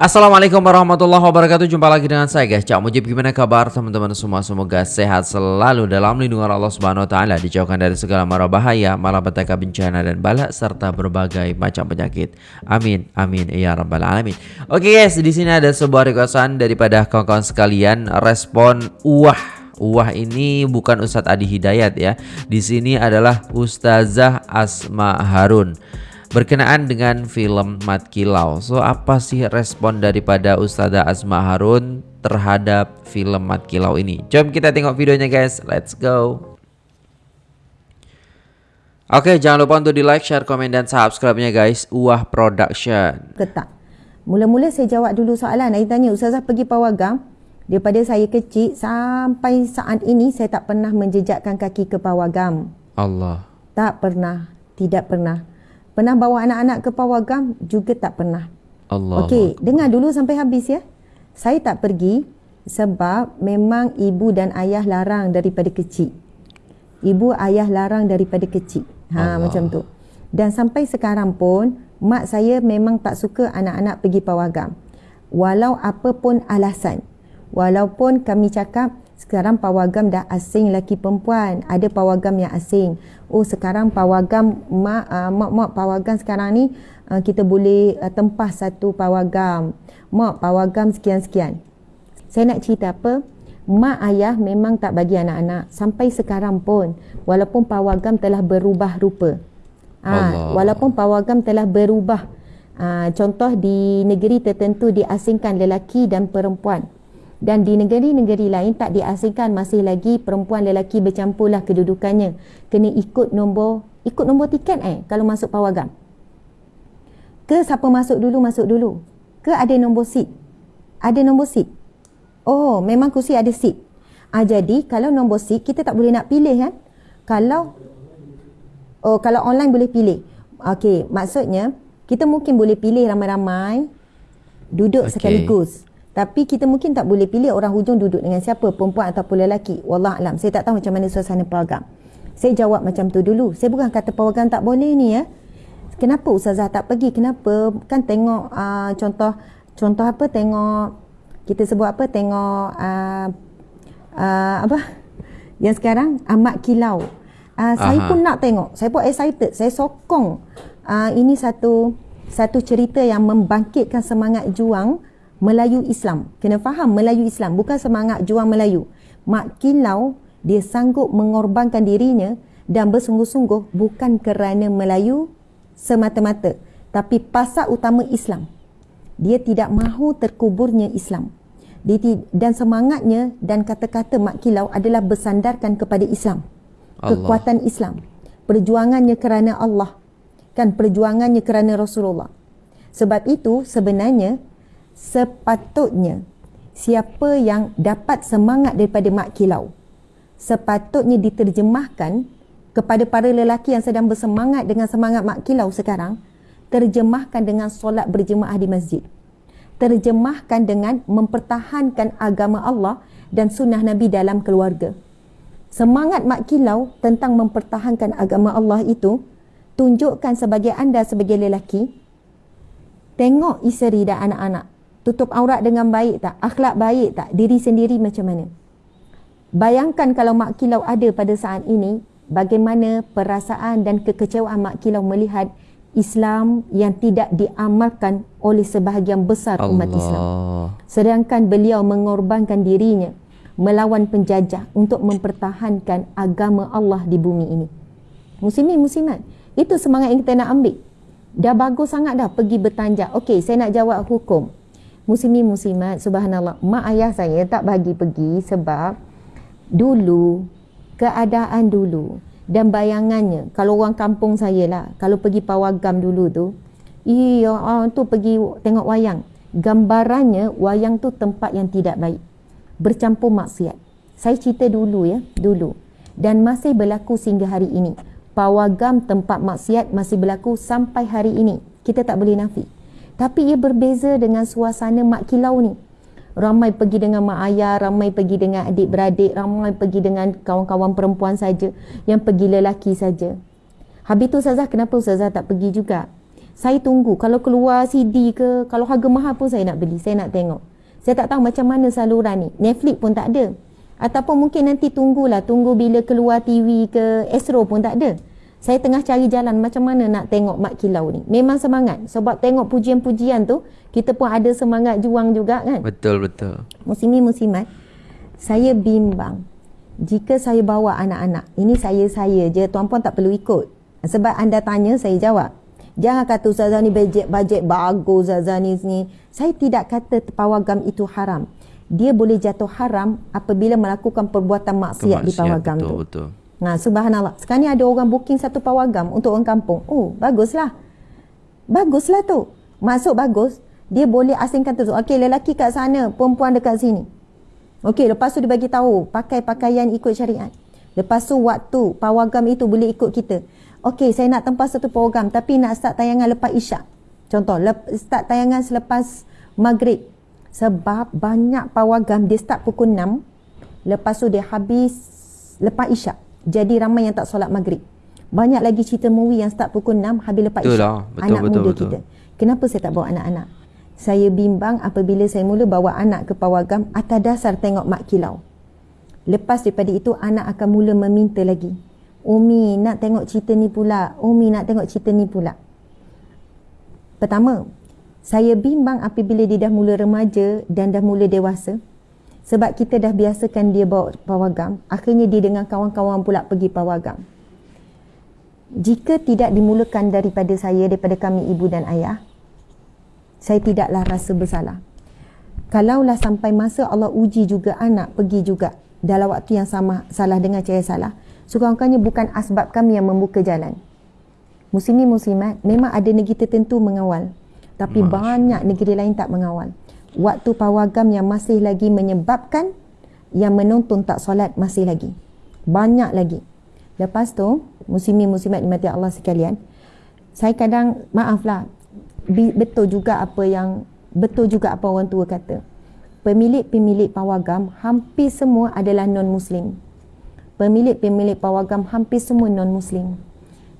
Assalamualaikum warahmatullahi wabarakatuh. Jumpa lagi dengan saya guys. Cak Mujib Gimana kabar? Teman-teman semua Semoga sehat selalu Dalam lindungan Allah Subhanahu Wa Taala Dijauhkan dari segala mara bahaya Malapetaka bencana dan balak Serta berbagai macam penyakit. Amin Amin Ya Rabbal Alamin. Oke guys Di sini ada sebuah requestan Daripada kawan-kawan sekalian. Respon Wah Wah ini bukan Ustadz Adi Hidayat ya. Di sini adalah Ustazah Asma Harun berkenaan dengan film Mat Kilau. So apa sih respon daripada Ustazah Asma Harun terhadap film Mat Kilau ini? Jom kita tengok videonya guys. Let's go. Oke, okay, jangan lupa untuk di like, share, komen dan subscribe-nya guys. Uah Production. Ketak. Mula-mula saya jawab dulu soalan. Saya tanya Ustazah pergi pawagam. Daripada saya kecil sampai saat ini saya tak pernah menjejakkan kaki ke pawagam. Allah. Tak pernah. Tidak pernah. Pernah bawa anak-anak ke pawagam juga tak pernah. Allah. Okey, dengar dulu sampai habis ya. Saya tak pergi sebab memang ibu dan ayah larang daripada kecil. Ibu ayah larang daripada kecil. Ha Allah. macam tu. Dan sampai sekarang pun mak saya memang tak suka anak-anak pergi pawagam. Walau apa pun alasan. Walaupun kami cakap sekarang pawagam dah asing lelaki perempuan. Ada pawagam yang asing. Oh sekarang pawagam mak uh, mak mak pawagam sekarang ni uh, kita boleh uh, tempah satu pawagam. Mak pawagam sekian sekian saya nak cerita apa? Mak ayah memang tak bagi anak-anak sampai sekarang pun walaupun pawagam telah berubah rupa. Ha, walaupun pawagam telah berubah. Ha, contoh di negeri tertentu diasingkan lelaki dan perempuan dan di negeri-negeri lain tak diasingkan masih lagi perempuan lelaki bercampurlah kedudukannya. Kena ikut nombor ikut nombor tiket eh kalau masuk pawagam ke siapa masuk dulu masuk dulu. Ke ada nombor seat. Ada nombor seat. Oh memang kursi ada seat. Ah jadi kalau nombor seat kita tak boleh nak pilih kan? Kalau oh kalau online boleh pilih. Okey maksudnya kita mungkin boleh pilih ramai-ramai duduk okay. sekaligus tapi kita mungkin tak boleh pilih orang hujung duduk dengan siapa, perempuan ataupun lelaki. Wallah alam. Saya tak tahu macam mana suasana pawagam. Saya jawab macam tu dulu. Saya bukan kata pawagam tak boleh ni ya. Kenapa Ustazah tak pergi? Kenapa? Kan tengok uh, contoh contoh apa? Tengok kita sebut apa? Tengok uh, uh, apa? Yang sekarang Amat Kilau. Uh, saya pun nak tengok. Saya pun excited. Saya sokong. Uh, ini satu satu cerita yang membangkitkan semangat juang Melayu Islam. Kena faham Melayu Islam bukan semangat juang Melayu. Mak Kilau dia sanggup mengorbankan dirinya dan bersungguh-sungguh bukan kerana Melayu semata-mata tapi pasal utama Islam. Dia tidak mahu terkuburnya Islam. Dia dan semangatnya dan kata-kata Mak Kilau adalah bersandarkan kepada Islam. Allah. Kekuatan Islam. Perjuangannya kerana Allah. Kan perjuangannya kerana Rasulullah. Sebab itu sebenarnya sepatutnya siapa yang dapat semangat daripada mak kilau sepatutnya diterjemahkan kepada para lelaki yang sedang bersemangat dengan semangat mak kilau sekarang terjemahkan dengan solat berjemaah di masjid terjemahkan dengan mempertahankan agama Allah dan sunnah Nabi dalam keluarga. Semangat mak kilau tentang mempertahankan agama Allah itu tunjukkan sebagai anda sebagai lelaki tengok isteri dan anak-anak tutup aurat dengan baik tak? Akhlak baik tak? Diri sendiri macam mana? Bayangkan kalau mak kilau ada pada saat ini bagaimana perasaan dan kekecewaan mak kilau melihat Islam yang tidak diamalkan oleh sebahagian besar Allah. umat Islam. Sedangkan beliau mengorbankan dirinya melawan penjajah untuk mempertahankan agama Allah di bumi ini. Muslimin muslimat itu semangat yang kita nak ambil. Dah bagus sangat dah pergi bertanjak. Okey saya nak jawab hukum muslimin muslimat subhanallah mak ayah saya tak bagi pergi sebab dulu keadaan dulu dan bayangannya kalau orang kampung saya lah kalau pergi pawagam dulu tu iya orang tu pergi tengok wayang. Gambarannya wayang tu tempat yang tidak baik. Bercampur maksiat. Saya cerita dulu ya dulu. Dan masih berlaku sehingga hari ini. Pawagam tempat maksiat masih berlaku sampai hari ini. Kita tak boleh nafi tapi ia berbeza dengan suasana mak kilau ni. Ramai pergi dengan mak ayah, ramai pergi dengan adik-beradik, ramai pergi dengan kawan-kawan perempuan saja, yang pergi lelaki saja. Habis tu Ustazah, kenapa Ustazah tak pergi juga? Saya tunggu kalau keluar CD ke, kalau harga mahal pun saya nak beli, saya nak tengok. Saya tak tahu macam mana saluran ni. Netflix pun tak ada. Ataupun mungkin nanti tunggulah, tunggu bila keluar TV ke Astro pun tak ada. Saya tengah cari jalan macam mana nak tengok Mak Kilau ni. Memang semangat. Sebab tengok pujian-pujian tu, kita pun ada semangat juang juga kan. Betul, betul. Musimi musimat, saya bimbang. Jika saya bawa anak-anak, ini saya-saya je, tuan puan tak perlu ikut. Sebab anda tanya, saya jawab. Jangan kata Ustazah ni bajet-bajet bagus Ustazah ni ni. Saya tidak kata pawagam itu haram. Dia boleh jatuh haram apabila melakukan perbuatan maksiat, di pawagam betul, tu. Betul, betul. Nah, subhanallah. Sekarang ni ada orang booking satu pawagam untuk orang kampung. Oh, baguslah. Baguslah tu. Masuk bagus. Dia boleh asingkan tu. Okey, lelaki kat sana, perempuan dekat sini. Okey, lepas tu dia bagi tahu pakai pakaian ikut syariat. Lepas tu waktu pawagam itu boleh ikut kita. Okey, saya nak tempat satu pawagam tapi nak start tayangan lepas isyak. Contoh, lep, start tayangan selepas maghrib. Sebab banyak pawagam dia start pukul 6. Lepas tu dia habis lepas isyak. Jadi ramai yang tak solat maghrib. Banyak lagi cerita movie yang start pukul 6 habis lepas isyak. Lah. Betul, anak betul, muda betul. kita. Kenapa saya tak bawa anak-anak? Saya bimbang apabila saya mula bawa anak ke pawagam atas dasar tengok mak kilau. Lepas daripada itu anak akan mula meminta lagi. Umi nak tengok cerita ni pula. Umi nak tengok cerita ni pula. Pertama, saya bimbang apabila dia dah mula remaja dan dah mula dewasa. Sebab kita dah biasakan dia bawa pawagam, akhirnya dia dengan kawan-kawan pula pergi pawagam. Jika tidak dimulakan daripada saya, daripada kami ibu dan ayah, saya tidaklah rasa bersalah. Kalaulah sampai masa Allah uji juga anak pergi juga dalam waktu yang sama salah dengan cara salah, sekurang-kurangnya bukan asbab kami yang membuka jalan. Muslimi muslimat memang ada negeri tertentu mengawal, tapi Masya. banyak negeri lain tak mengawal waktu pawagam yang masih lagi menyebabkan yang menonton tak solat masih lagi. Banyak lagi. Lepas tu, muslimi muslimat dimati Allah sekalian, saya kadang, maaflah, betul juga apa yang, betul juga apa orang tua kata. Pemilik-pemilik pawagam hampir semua adalah non-muslim. Pemilik-pemilik pawagam hampir semua non-muslim.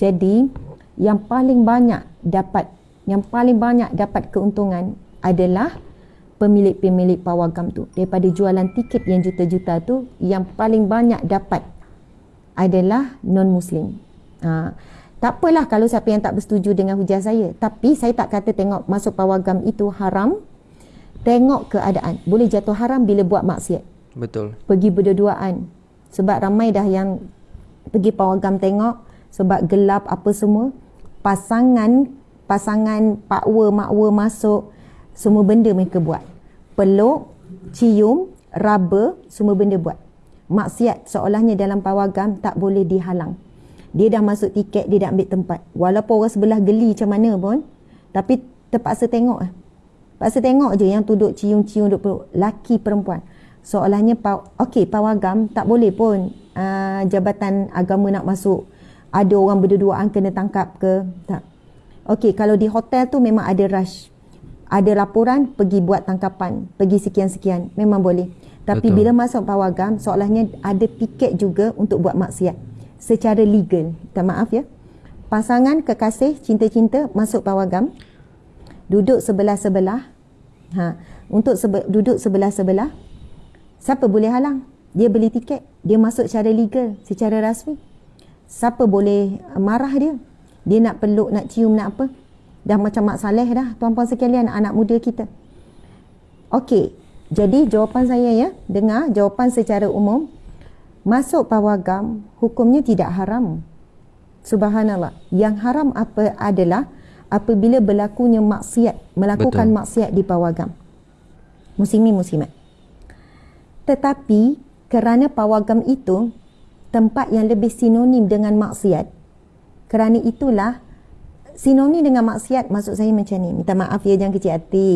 Jadi, yang paling banyak dapat, yang paling banyak dapat keuntungan adalah pemilik-pemilik pawagam tu daripada jualan tiket yang juta-juta tu yang paling banyak dapat adalah non-muslim. Ha, tak apalah kalau siapa yang tak bersetuju dengan hujah saya. Tapi saya tak kata tengok masuk pawagam itu haram. Tengok keadaan. Boleh jatuh haram bila buat maksiat. Betul. Pergi berduaan. Sebab ramai dah yang pergi pawagam tengok. Sebab gelap apa semua. Pasangan, pasangan pakwa, makwa masuk. Semua benda mereka buat peluk, cium, raba, semua benda buat. Maksiat seolahnya dalam pawagam tak boleh dihalang. Dia dah masuk tiket, dia dah ambil tempat. Walaupun orang sebelah geli macam mana pun, tapi terpaksa tengok lah. Terpaksa tengok je yang duduk cium-cium, duduk peluk. Laki perempuan. Seolahnya, okey, pawagam tak boleh pun uh, jabatan agama nak masuk. Ada orang berduaan kena tangkap ke? Tak. Okey, kalau di hotel tu memang ada rush ada laporan pergi buat tangkapan. Pergi sekian-sekian. Memang boleh. Tapi Betul. bila masuk pawagam seolahnya ada tiket juga untuk buat maksiat. Secara legal. Minta maaf ya. Pasangan kekasih cinta-cinta masuk pawagam duduk sebelah-sebelah. Ha. Untuk sebe- duduk sebelah-sebelah siapa boleh halang? Dia beli tiket. Dia masuk secara legal secara rasmi. Siapa boleh marah dia? Dia nak peluk nak cium nak apa Dah macam Mak Saleh dah tuan-puan sekalian anak muda kita. Okey, jadi jawapan saya ya, dengar jawapan secara umum. Masuk pawagam hukumnya tidak haram. Subhanallah. Yang haram apa adalah apabila berlakunya maksiat, melakukan Betul. maksiat di pawagam. Muslimi muslimat. Tetapi kerana pawagam itu tempat yang lebih sinonim dengan maksiat, kerana itulah sinonim dengan maksiat maksud saya macam ni. Minta maaf ya jangan kecil hati.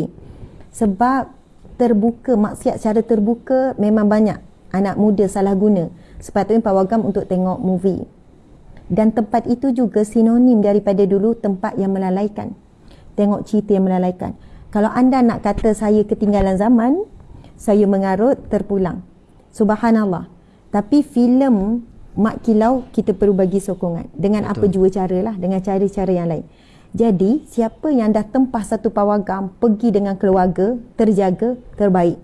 Sebab terbuka maksiat secara terbuka memang banyak anak muda salah guna. Sepatutnya pawagam untuk tengok movie. Dan tempat itu juga sinonim daripada dulu tempat yang melalaikan. Tengok cerita yang melalaikan. Kalau anda nak kata saya ketinggalan zaman saya mengarut terpulang. Subhanallah. Tapi filem Mak Kilau kita perlu bagi sokongan dengan Betul. apa jua cara lah dengan cara-cara yang lain Jadi, siapa yang dah tempah satu pawagam, pergi dengan keluarga, terjaga, terbaik.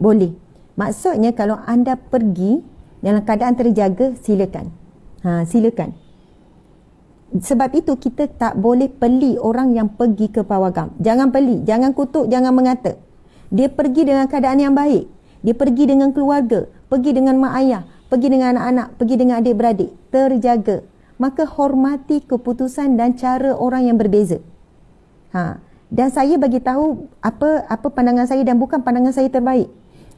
Boleh. Maksudnya kalau anda pergi dalam keadaan terjaga, silakan. Ha, silakan. Sebab itu kita tak boleh peli orang yang pergi ke pawagam. Jangan peli, jangan kutuk, jangan mengata. Dia pergi dengan keadaan yang baik. Dia pergi dengan keluarga, pergi dengan mak ayah, pergi dengan anak-anak, pergi dengan adik-beradik. Terjaga maka hormati keputusan dan cara orang yang berbeza. Ha. Dan saya bagi tahu apa apa pandangan saya dan bukan pandangan saya terbaik.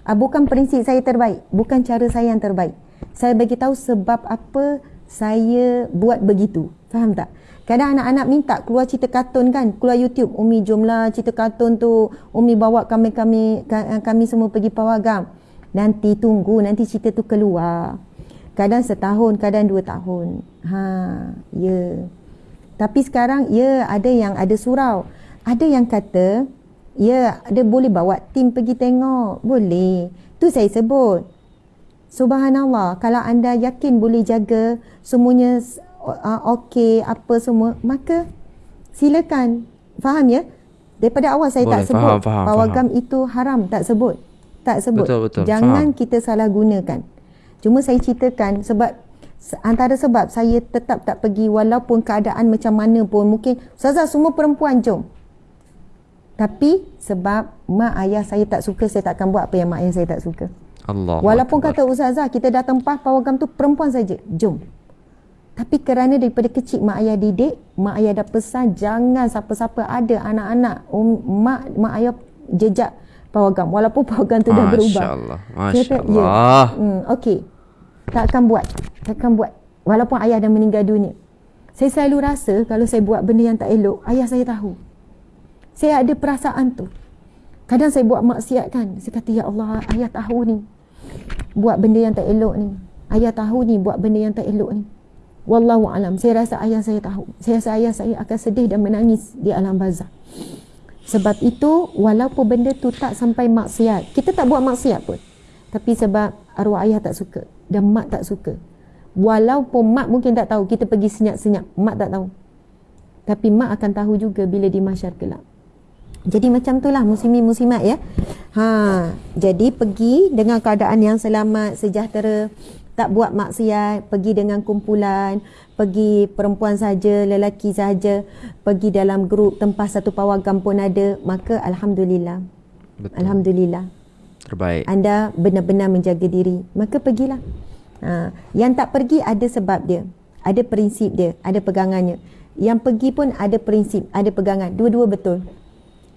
Uh, bukan prinsip saya terbaik, bukan cara saya yang terbaik. Saya bagi tahu sebab apa saya buat begitu. Faham tak? Kadang anak-anak minta keluar cerita kartun kan, keluar YouTube, Umi jomlah cerita kartun tu, Umi bawa kami-kami kami semua pergi pawagam. Nanti tunggu, nanti cerita tu keluar. Kadang setahun, kadang dua tahun. Ha, ya. Tapi sekarang, ya ada yang ada surau. Ada yang kata, ya ada boleh bawa tim pergi tengok. Boleh. Tu saya sebut. Subhanallah, kalau anda yakin boleh jaga semuanya uh, okey, apa semua, maka silakan. Faham ya? Daripada awal saya boleh, tak sebut faham, faham, pawagam faham. itu haram, tak sebut. Tak sebut. Betul, betul. Jangan faham. kita salah gunakan. Cuma saya ceritakan sebab antara sebab saya tetap tak pergi walaupun keadaan macam mana pun mungkin Ustazah semua perempuan jom. Tapi sebab mak ayah saya tak suka saya takkan buat apa yang mak ayah saya tak suka. Allah. Walaupun kata Ustazah kita dah tempah pawagam tu perempuan saja. Jom. Tapi kerana daripada kecil mak ayah didik, mak ayah dah pesan jangan siapa-siapa ada anak-anak um, mak mak ayah jejak pawagam walaupun pawagam tu Masya dah berubah. Allah. Masya Allah. Ya, hmm, okey. Tak akan buat. Tak akan buat. Walaupun ayah dah meninggal dunia. Saya selalu rasa kalau saya buat benda yang tak elok, ayah saya tahu. Saya ada perasaan tu. Kadang saya buat maksiat kan. Saya kata, Ya Allah, ayah tahu ni. Buat benda yang tak elok ni. Ayah tahu ni buat benda yang tak elok ni. Wallahu alam. Saya rasa ayah saya tahu. Saya rasa ayah saya akan sedih dan menangis di alam bazar. Sebab itu walaupun benda tu tak sampai maksiat, kita tak buat maksiat pun. Tapi sebab arwah ayah tak suka dan mak tak suka. Walaupun mak mungkin tak tahu kita pergi senyap-senyap, mak tak tahu. Tapi mak akan tahu juga bila di masyar kelak. Jadi macam itulah muslimin muslimat ya. Ha, jadi pergi dengan keadaan yang selamat, sejahtera, tak buat maksiat, pergi dengan kumpulan, pergi perempuan saja, lelaki saja, pergi dalam grup tempat satu pawagam pun ada, maka alhamdulillah. Betul. Alhamdulillah. Terbaik. Anda benar-benar menjaga diri, maka pergilah. Ha, yang tak pergi ada sebab dia. Ada prinsip dia, ada pegangannya. Yang pergi pun ada prinsip, ada pegangan. Dua-dua betul.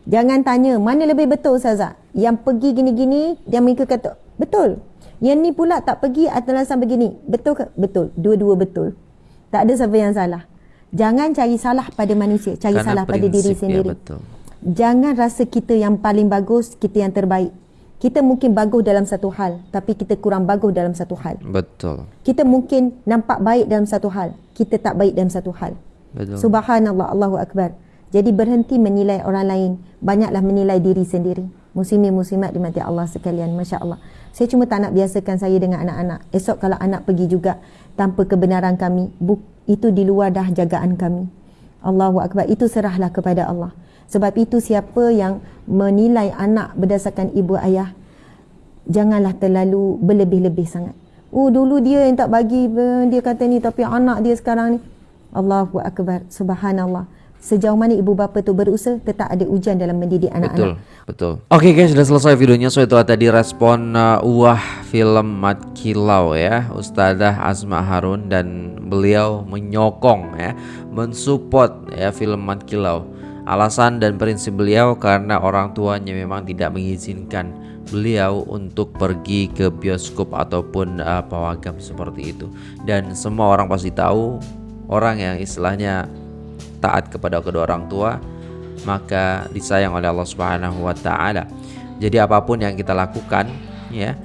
Jangan tanya mana lebih betul Ustazah. Yang pergi gini-gini, dia mereka kata, betul. Yang ni pula tak pergi atas alasan begini. Betul ke? Betul. Dua-dua betul. Tak ada siapa yang salah. Jangan cari salah pada manusia. Cari Karena salah pada diri sendiri. Betul. Jangan rasa kita yang paling bagus, kita yang terbaik. Kita mungkin bagus dalam satu hal, tapi kita kurang bagus dalam satu hal. Betul. Kita mungkin nampak baik dalam satu hal, kita tak baik dalam satu hal. Betul. Subhanallah, Allahu Akbar. Jadi berhenti menilai orang lain. Banyaklah menilai diri sendiri. Muslimin muslimat dimati Allah sekalian. Masya Allah. Saya cuma tak nak biasakan saya dengan anak-anak. Esok kalau anak pergi juga tanpa kebenaran kami, itu di luar dah jagaan kami. Allahu Akbar. Itu serahlah kepada Allah. Sebab itu siapa yang menilai anak berdasarkan ibu ayah, janganlah terlalu berlebih-lebih sangat. Oh dulu dia yang tak bagi, dia kata ni tapi anak dia sekarang ni. Allahu Akbar. Subhanallah sejauh mana ibu bapa tu berusaha tetap ada ujian dalam mendidik anak-anak. Betul, betul. Oke okay guys, sudah selesai videonya. So itu tadi respon uh, Wah film Mat Kilau ya, Ustazah Asma Harun dan beliau menyokong ya, mensupport ya film Mat Kilau. Alasan dan prinsip beliau karena orang tuanya memang tidak mengizinkan beliau untuk pergi ke bioskop ataupun uh, pawagam seperti itu. Dan semua orang pasti tahu orang yang istilahnya taat kepada kedua orang tua maka disayang oleh Allah Subhanahu wa taala. Jadi apa pun yang kita lakukan ya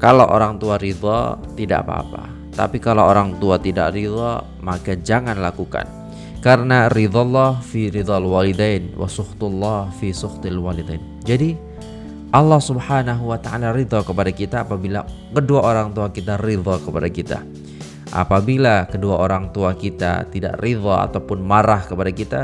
kalau orang tua ridha tidak apa-apa. Tapi kalau orang tua tidak ridha maka jangan lakukan. Karena ridha Allah fi ridhal walidain wa sukhtullah fi sukhtil walidain. Jadi Allah Subhanahu wa taala ridha kepada kita apabila kedua orang tua kita ridha kepada kita. Apabila kedua orang tua kita tidak ridha ataupun marah kepada kita,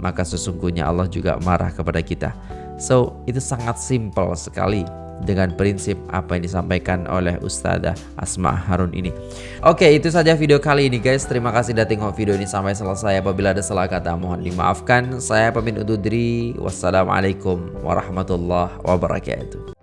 maka sesungguhnya Allah juga marah kepada kita. So, itu sangat simpel sekali dengan prinsip apa yang disampaikan oleh Ustazah Asma Harun ini. Oke, itu saja video kali ini guys. Terima kasih sudah tengok video ini sampai selesai. Apabila ada salah kata mohon dimaafkan. Saya pamit undur. Wassalamualaikum warahmatullahi wabarakatuh.